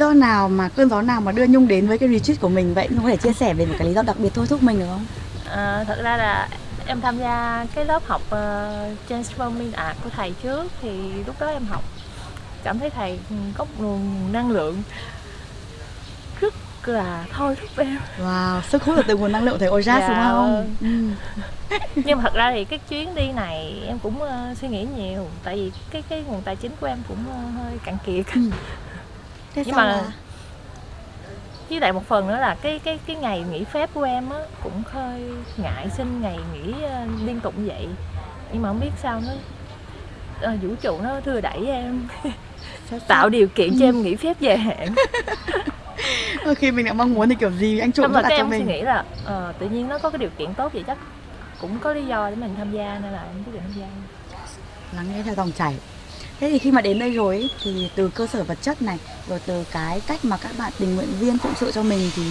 do nào mà cơn gió nào mà đưa Nhung đến với cái retreat của mình vậy? Nhung có thể chia sẻ về một cái lý do đặc biệt thôi thúc mình được không? À, thật ra là em tham gia cái lớp học uh, Transforming Art của thầy trước thì lúc đó em học cảm thấy thầy có một nguồn năng lượng rất là thôi thúc em Wow, sức hút là từ nguồn năng lượng thầy Ojaz Dạ, đúng không? Ừ. nhưng mà thật ra thì cái chuyến đi này em cũng ờ, suy nghĩ nhiều tại vì cái cái nguồn tài chính của em cũng ờ, hơi cạn kiệt Ừ. Thế Nhưng mà- là với lại một phần nữa là cái cái cái ngày nghỉ phép của em á cũng hơi ngại xin ngày nghỉ ờ, liên tục vậy. Nhưng mà không biết sao nó ờ, vũ trụ nó thưa đẩy em. Tạo điều kiện cho em nghỉ phép dài hạn. Đôi khi mình đã mong muốn thì kiểu gì anh chủ cũng đặt cho em suy mình. nghĩ là ờ, tự nhiên nó có cái điều kiện tốt vậy chắc cũng có lý do để mình tham gia nên là em quyết định tham gia. Lắng nghe theo dòng chảy thế thì khi mà đến đây rồi ấy, thì từ cơ sở vật chất này rồi từ cái cách mà các bạn tình nguyện viên phụng sự cho mình thì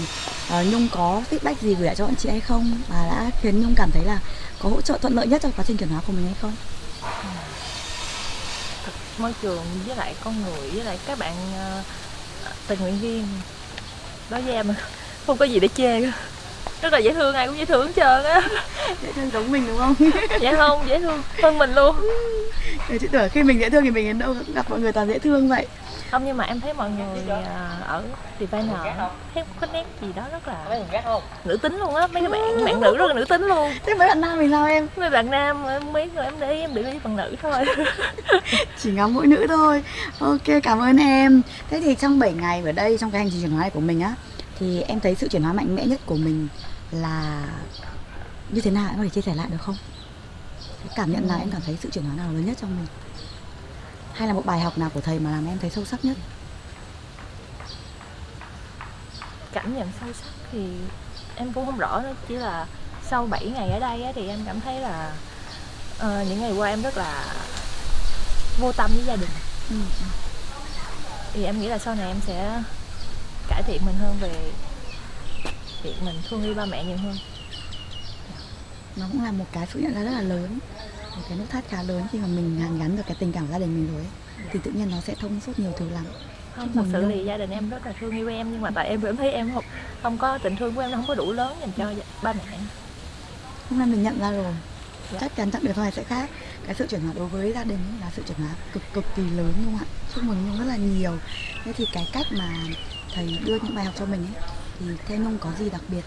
uh, nhung có feedback gì gửi lại cho bọn chị hay không và đã khiến nhung cảm thấy là có hỗ trợ thuận lợi nhất cho quá trình chuyển hóa của mình hay không thực môi trường với lại con người với lại các bạn uh, tình nguyện viên đó với em không có gì để chê cả rất là dễ thương ai cũng dễ thương hết trơn á. Dễ thương giống mình đúng không? Dễ không dễ thương hơn mình luôn. Chị tưởng khi mình dễ thương thì mình đến đâu cũng gặp mọi người toàn dễ thương vậy. Không nhưng mà em thấy mọi người à, ở Diviner thấy có nét gì đó rất là nữ tính luôn á. Mấy cái bạn bạn nữ rất là nữ tính luôn. Thế mấy bạn nam mình sao em? Mấy bạn nam em mấy người em để ý em để ý bằng nữ thôi. Chỉ ngắm mỗi nữ thôi. Ok cảm ơn em. Thế thì trong 7 ngày ở đây trong cái hành trình chuyển hóa này của mình á thì em thấy sự chuyển hóa mạnh mẽ nhất của mình là như thế nào? Em có thể chia sẻ lại được không? Cái cảm nhận là em cảm thấy sự chuyển hóa nào lớn nhất trong mình? Hay là một bài học nào của thầy mà làm em thấy sâu sắc nhất? Cảm nhận sâu sắc thì em cũng không rõ nữa. Chỉ là sau 7 ngày ở đây thì em cảm thấy là ờ, những ngày qua em rất là vô tâm với gia đình. Ừ. thì em nghĩ là sau này em sẽ cải thiện mình hơn về việc mình thương yêu ba mẹ nhiều hơn nó cũng là một cái sự nhận ra rất là lớn một cái nút thắt khá lớn khi mà mình hàn gắn được cái tình cảm gia đình mình rồi ấy. thì tự nhiên nó sẽ thông suốt nhiều thứ lắm không thật sự thì gia đình em rất là thương yêu em nhưng mà tại em em thấy em không không có tình thương của em nó không có đủ lớn dành cho ba mẹ hôm nay mình nhận ra rồi Dạ. chắc chắn chặng đường sau này sẽ khác cái sự chuyển hóa đối với gia đình ấy là sự chuyển hóa cực cực kỳ lớn không ạ? Chúc mừng nhung rất là nhiều. Thế thì cái cách mà thầy đưa những bài học cho mình ấy thì theo nhung có gì đặc biệt?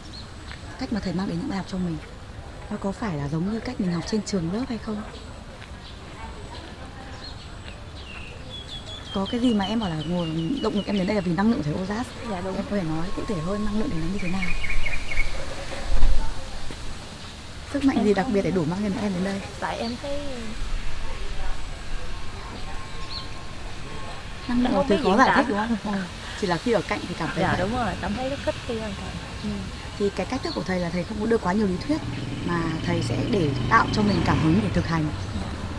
Cách mà thầy mang đến những bài học cho mình? Nó có phải là giống như cách mình học trên trường lớp hay không? Có cái gì mà em bảo là nguồn động lực em đến đây là vì năng lượng thầy Ozas dạ đúng. Em có thể nói cụ thể hơn năng lượng đến nó như thế nào sức mạnh Em gì đặc biệt để đủ mang em em đến đây? Tại em thấy năng lượng là biết khó giải thích đúng không? Ừ. chỉ là khi ở cạnh thì cảm thấy dạ đúng rồi cảm thấy rất thích khi thầy ừ. thì cái cách thức của thầy là thầy không có đưa quá nhiều lý thuyết mà thầy sẽ để tạo cho mình cảm hứng để thực hành.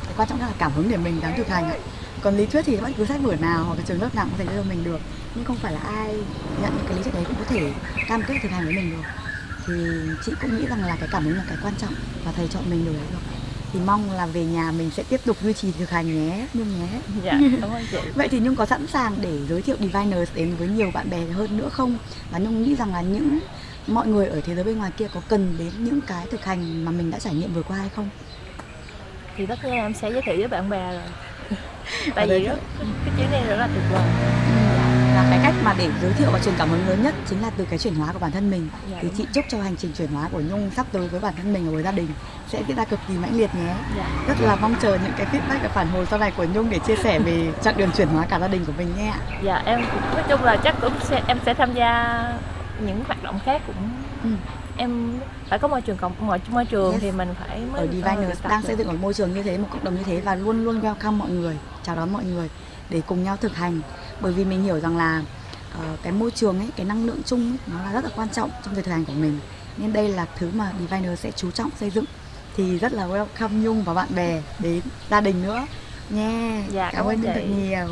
Cái quan trọng nhất là cảm hứng để mình dám thực hành ạ. Còn lý thuyết thì bất cứ sách vở nào hoặc cái trường lớp nào cũng có thể đưa cho mình được. Nhưng không phải là ai nhận cái lý thuyết đấy cũng có thể cam kết thực hành với mình được thì chị cũng nghĩ rằng là cái cảm hứng là cái quan trọng và thầy chọn mình rồi thì mong là về nhà mình sẽ tiếp tục duy trì thực hành nhé nhung nhé. Dạ cảm ơn chị. Vậy thì Nhung có sẵn sàng để giới thiệu Diviners đến với nhiều bạn bè hơn nữa không? Và Nhung nghĩ rằng là những mọi người ở thế giới bên ngoài kia có cần đến những cái thực hành mà mình đã trải nghiệm vừa qua hay không? thì tất nhiên em sẽ giới thiệu với bạn bè rồi. Tại vì rất cái chuyến này rất là tuyệt vời Là để giới thiệu và truyền cảm hứng lớn nhất chính là từ cái chuyển hóa của bản thân mình. Dạ, thì chị chúc cho hành trình chuyển hóa của Nhung sắp tới với bản thân mình và với gia đình sẽ diễn ra cực kỳ mãnh liệt nhé. dạ Rất là mong chờ những cái feedback và phản hồi sau này của Nhung để chia sẻ về chặng đường chuyển hóa cả gia đình của mình nhé. dạ em nói chung là chắc cũng sẽ em sẽ tham gia những hoạt động khác cũng Ừ. em phải có môi trường cộng môi, môi trường Yes. thì mình phải mới ở Diviners đang xây dựng một môi trường như thế, một cộng đồng như thế và luôn luôn welcome mọi người, chào đón mọi người để cùng nhau thực hành. Bởi vì mình hiểu rằng là ờ, cái môi trường ấy, cái năng lượng chung ấy, nó là rất là quan trọng trong việc thực hành của mình. Nên đây là thứ mà Diviners sẽ chú trọng xây dựng. Thì rất là welcome Nhung và bạn bè đến gia đình nữa nha. Dạ, cảm cảm ơn thật chị. nhiều.